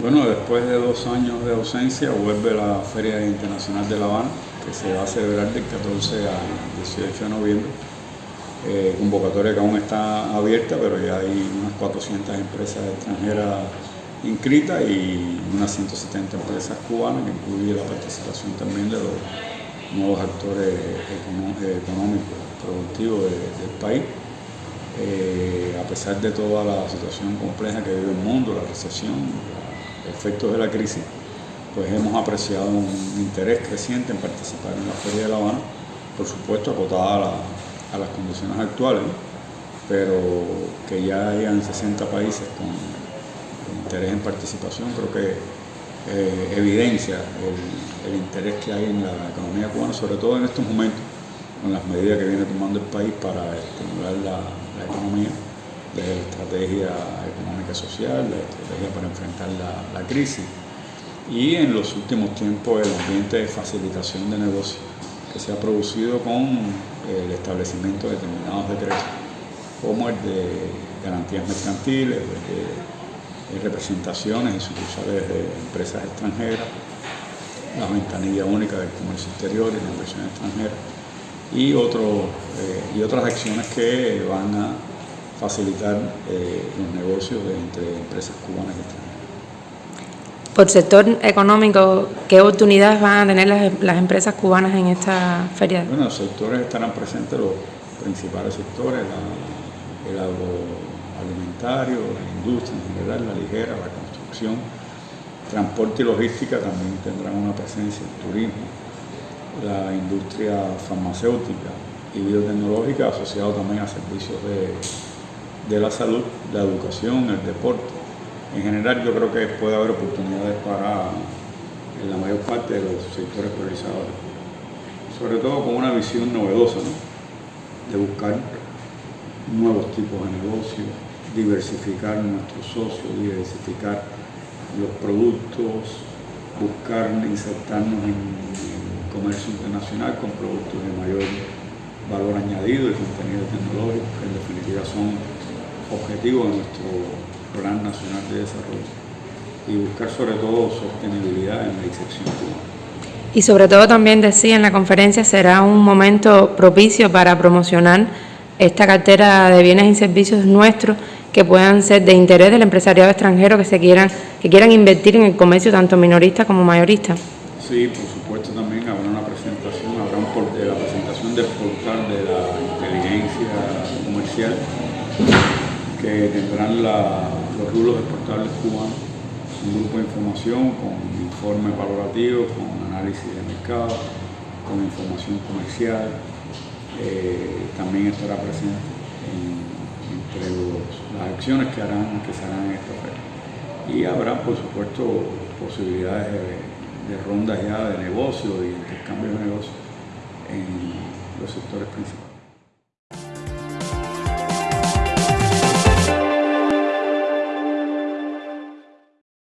Bueno, después de dos años de ausencia vuelve la Feria Internacional de La Habana, que se va a celebrar del 14 al 18 de noviembre. Eh, convocatoria que aún está abierta, pero ya hay unas 400 empresas extranjeras inscritas y unas 170 empresas cubanas, que incluye la participación también de los nuevos actores económicos, productivos del país. Eh, a pesar de toda la situación compleja que vive el mundo, la recesión, efectos de la crisis, pues hemos apreciado un interés creciente en participar en la Feria de La Habana, por supuesto acotada a, las condiciones actuales, pero que ya hayan 60 países con, interés en participación, creo que eh, evidencia el, interés que hay en la economía cubana, sobre todo en estos momentos, con las medidas que viene tomando el país para estimular la, economía, la estrategia económica social, la estrategia para enfrentar la, crisis. Y en los últimos tiempos el ambiente de facilitación de negocios que se ha producido con el establecimiento de determinados decretos, como el de garantías mercantiles, de, representaciones y sucursales de empresas extranjeras, la ventanilla única del comercio exterior y la inversión extranjera, y, eh, y otras acciones que van a facilitar eh, los negocios entre empresas cubanas y extranjeras. Por sector económico, ¿qué oportunidades van a tener las, empresas cubanas en esta feria? Bueno, los sectores estarán presentes, los principales sectores, el agroalimentario, la industria en general, la ligera, la construcción, transporte y logística también tendrán una presencia, el turismo, la industria farmacéutica y biotecnológica asociado también a servicios de, de la salud, la educación, el deporte. En general yo creo que puede haber oportunidades para en la mayor parte de los sectores priorizados, sobre todo con una visión novedosa, de buscar nuevos tipos de negocios, diversificar nuestros socios, diversificar los productos, buscar insertarnos en comercio internacional con productos de mayor valor añadido y contenido tecnológico, que en definitiva son objetivos de nuestro Plan Nacional de Desarrollo y buscar sobre todo sostenibilidad en la disección cubana. Y sobre todo también decía en la conferencia será un momento propicio para promocionar esta cartera de bienes y servicios nuestros que puedan ser de interés del empresariado extranjero que se quieran que quieran invertir en el comercio tanto minorista como mayorista. Sí, por supuesto también habrá una presentación, habrá un la presentación del portal de la inteligencia comercial que tendrán los rulos exportables cubanos, un grupo de información con informes valorativos, con análisis de mercado, con información comercial. Eh, también estará presente entre las acciones que harán que se harán en esta feria. Y habrá, por supuesto, posibilidades de rondas ya de negocio y intercambio de negocios en los sectores principales.